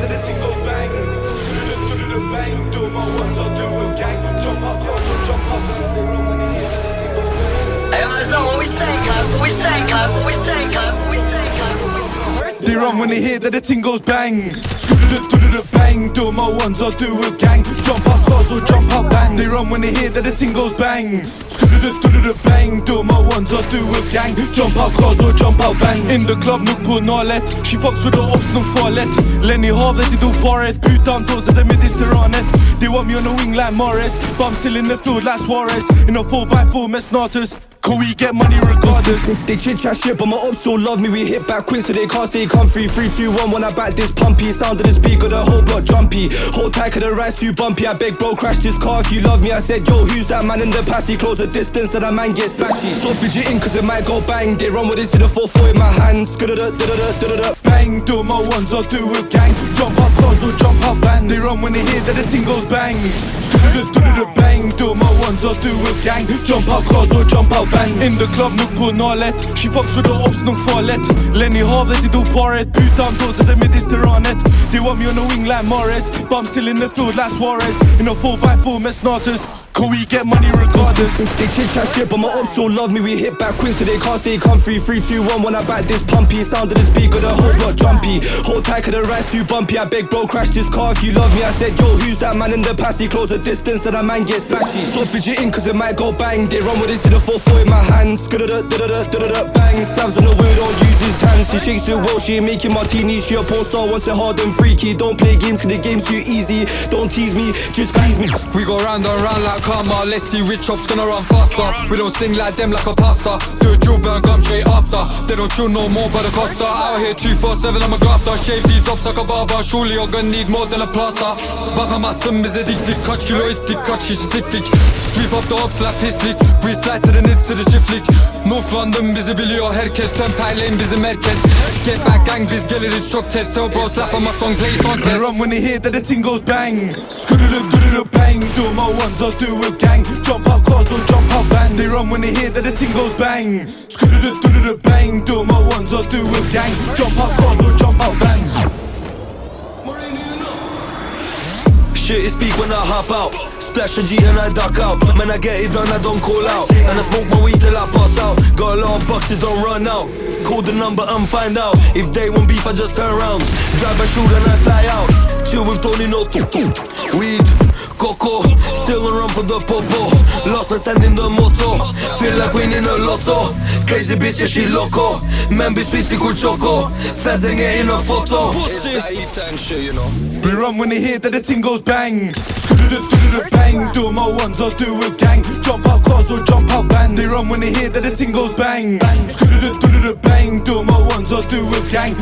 They the They run when they hear that the ting goes bang. Bang. Do my ones or do with gang. Jump out cars or jump out bang. They run when they hear that the ting goes bang. Bang. Do my ones or do with gang. Jump out cars or jump out bang. In the club, nog på nalet. She fucks with the ops, nog farligt. Lenny havet, de do paret. Putan dåser det mediterranet. They want me on the wing like Morris. But I'm still in the field like Suarez. In a 4x4 med snatus. Cause we get money regardless. They chit chat shit, but my ops still love me. We hit back quick, so they can't stay comfy. 3, 2, 1, when I back this pumpy. Sound of the speaker, the whole block jumpy. Hold tight, cause the ride's too bumpy. I beg, bro, crash this car if you love me. I said, yo, who's that man in the passy? Close the distance, that a man gets splashy. Stop fidgeting, cause it might go bang. They run with it in the 4 4 in my hands. Bang, do my ones or do with gang. Jump out cars or jump out bands. They run when they hear that the ting goes bang. Bang, do my ones or do with gang. Jump out cars or jump out bands. In the club, nog på nalet. She fucks with the ops, nog farligt. Lenny havet, de do paret. Det mediterranet. They want me on the wing like Morris. Still in the field like Suarez. In a 4x4 med snatus. Cause we get money regardless. They chit chat shit, but my ops still love me. We hit back quick, so they can't stay comfy. 3, 2, 1, when I back this pumpy. Sound of the speaker, the whole block jumpy. Hold tight, cause the ride's too bumpy. I beg, bro, crash this car if you love me. I said, yo, who's that man in the passy? Close the distance, that a man gets splashy. Stop fidgeting, cause it might go bang. They run with it in the 4 4 in my hands. da da da da da da bang. Sam's on the wheel, don't use his hands. She shakes it well, she ain't making martinis. She a porn star, wants it hard and freaky. Don't play games, cause the game's too easy. Don't tease me, just please me. We go round and round like karma. Let's see which chop's gonna run faster. We don't sing like them like a pasta. Do a drill, burn gum straight after. They don't chill no more, but the costa. Out here 247, I'm a grafter. Shave these ups like a barber. Surely you're gonna need more than a plaster. Bakamazsın bize diktik. Kaç kilo ettik, kaç şişe siktik. Sweep up the ops like pislik. We to the nits to the çiftlik. London bizi biliyor herkes. Temperleyin bizi merkez. Get back gang biz geliriz çok test. So bro slap on my song play They sunsets. run when they hear that the ting goes bang. Skududut, bang. Do my ones or do with gang. Jump out cars or jump out bands. They run when they hear that the ting goes bang. Skududut, bang. Do my ones or do with gang. Jump out cars or jump out bands. Shit is speak when I hop out. Splash a G and I duck out. Man, I get it done, I don't call out. And I smoke my weed till I pass out. Got a lot of boxes, don't run out. Call the number and find out. If they want beef, I just turn around. Drive a shoot and I fly out. Chill with Tony, no tuk tuk. Weed, coco. Still on run for the popo. Lost man standing the motto. Feel like winning a lotto. Crazy bitch, yeah, she loco. Man, be sweet, sikur choco. Feds ain't getting a photo. Pussy. I eat and shit, you know. They run when they hear that the ting goes bang. Skududut, bang. Do my ones or do with gang. Jump out cars or jump out bands. They run when they hear that the ting goes bang. Skududut, bang. Do my ones or do with gang.